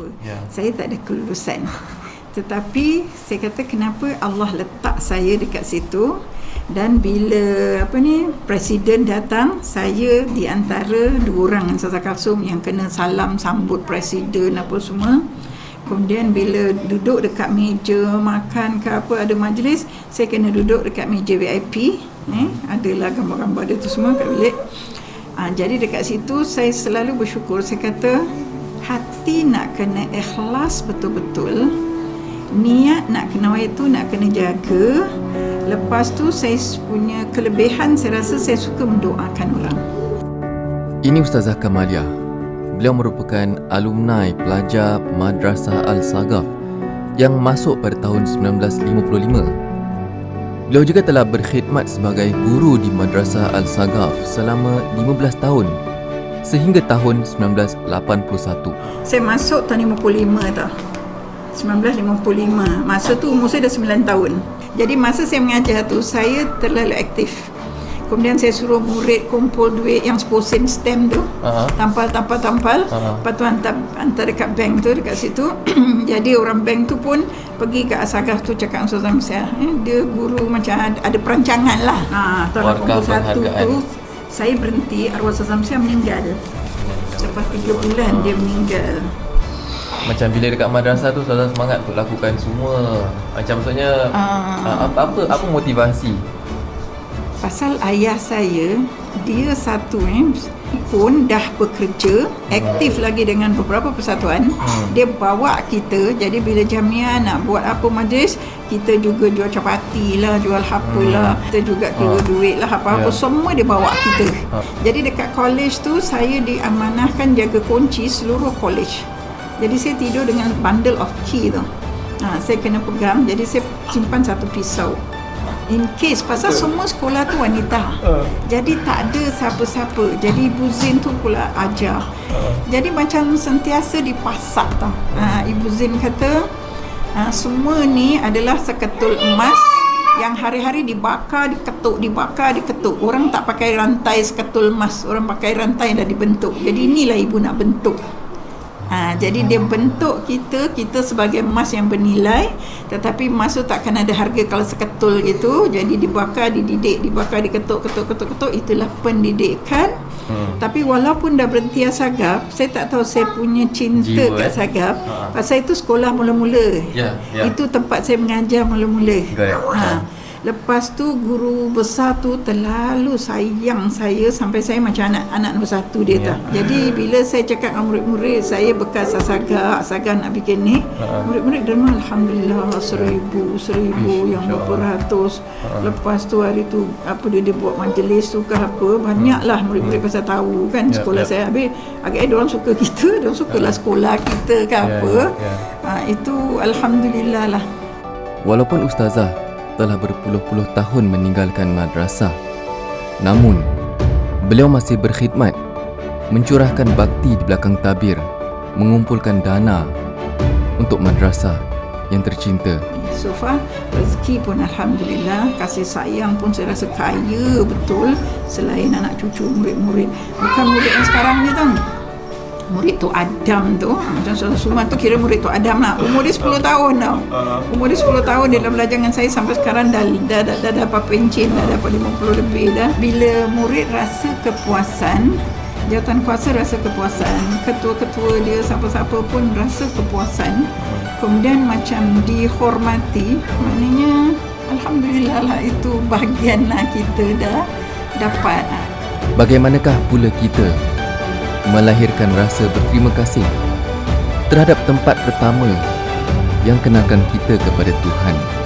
apa. Ya. Saya tak ada kelulusan. Tetapi saya kata kenapa Allah letak saya dekat situ dan bila apa ni presiden datang saya di antara dua orang Sasa Kalsum yang kena salam sambut presiden apa semua kemudian bila duduk dekat meja makan ke apa ada majlis saya kena duduk dekat meja VIP eh adalah gambar-gambar dia tu semua kat bilik ha, jadi dekat situ saya selalu bersyukur saya kata hati nak kena ikhlas betul-betul niat nak kena itu nak kena jaga lepas tu saya punya kelebihan saya rasa saya suka mendoakan orang Ini Ustazah Kamalia. Beliau merupakan alumni pelajar Madrasah Al-Sagaf yang masuk pada tahun 1955. Beliau juga telah berkhidmat sebagai guru di Madrasah Al-Sagaf selama 15 tahun sehingga tahun 1981. saya masuk tahun 55 tau 1955 masa tu umur saya dah 9 tahun jadi masa saya mengajar tu saya terlalu aktif kemudian saya suruh murid kumpul duit yang 10 sen stamp tu Aha. tampal tampal tampal Aha. lepas tu hantar, hantar dekat bank tu dekat situ jadi orang bank tu pun pergi ke Asagaf tu cakap Ustaz Zamsyah eh, dia guru macam ada, ada perancangan lah ha, tahun Warkah 81 penghargaan. tu saya berhenti arwah Ustaz Zamsyah meninggal. Lepas 3 bulan dia meninggal. Macam bila dekat madrasah tu Ustazah semangat untuk lakukan semua. Macam maksudnya uh, apa, apa apa motivasi? Pasal ayah saya dia satu eh pun dah bekerja aktif lagi dengan beberapa persatuan Hmm. dia bawa kita. Jadi bila jamiah nak buat apa majlis kita juga jual capati lah jual apa lah kita juga kira Ah. duit lah apa-apa Ya. semua dia bawa kita. Ah. jadi dekat college tu saya diamanahkan jaga kunci seluruh college. Jadi saya tidur dengan bundle of key tu. Ha, saya kena pegang. Jadi saya simpan satu pisau in case pasal semua sekolah tu wanita jadi tak ada siapa-siapa jadi Ibu Zin tu pula ajar jadi macam sentiasa dipasak tau ha, Ibu Zin kata ha, semua ni adalah seketul emas yang hari-hari dibakar, diketuk, dibakar, diketuk. Orang tak pakai rantai seketul emas. Orang pakai rantai dah dibentuk. Jadi inilah ibu nak bentuk. Ha, jadi dia bentuk kita kita sebagai emas yang bernilai tetapi emas tu takkan ada harga kalau seketul gitu jadi dibakar dididik dibakar diketuk ketuk ketuk ketuk itulah pendidikan Hmm. tapi walaupun dah berhenti Asagaf saya tak tahu saya punya cinta Jiwa, kat eh? Sagaf Ha. pasal itu sekolah mula-mula Ya, ya. itu tempat saya mengajar mula-mula Correct. ha. Lepas tu guru besar tu terlalu sayang saya sampai saya macam anak anak nombor satu dia Ya. yeah. Jadi bila saya cakap dengan murid-murid saya bekas asaga, asaga nak bikin ni, Ha. murid-murid derma alhamdulillah seribu, seribu Ish, yang berapa ratus. Lepas tu hari tu apa dia dia buat majlis tu ke apa, banyaklah murid-murid pasal tahu kan Ya, sekolah ya. saya. Habis agaknya dia orang suka kita, dia orang sukalah sekolah kita ke Ya, apa. ya, ya. Ha, itu alhamdulillah lah. Walaupun Ustazah telah berpuluh-puluh tahun meninggalkan madrasah, namun beliau masih berkhidmat, mencurahkan bakti di belakang tabir, mengumpulkan dana untuk madrasah yang tercinta. So far rezeki pun Alhamdulillah Kasih sayang pun saya rasa kaya betul Selain anak cucu murid-murid. Bukan murid yang sekarang ni tau Murid tu Adam tu Macam Saudara Suman tu kira murid tu Adam lah. Umur dia 10 tahun tau. Umur dia 10 tahun Dia dah belajar dengan saya Sampai sekarang dah dah, dah, dah dapat pencen Dah dapat 50 lebih dah. Bila murid rasa kepuasan Jawatan kuasa rasa kepuasan. Ketua-ketua dia Siapa-siapa pun rasa kepuasan. Kemudian macam dihormati Maknanya Alhamdulillah lah Itu bahagian lah kita dah dapat. Bagaimanakah pula kita melahirkan rasa berterima kasih terhadap tempat pertama yang kenalkan kita kepada Tuhan?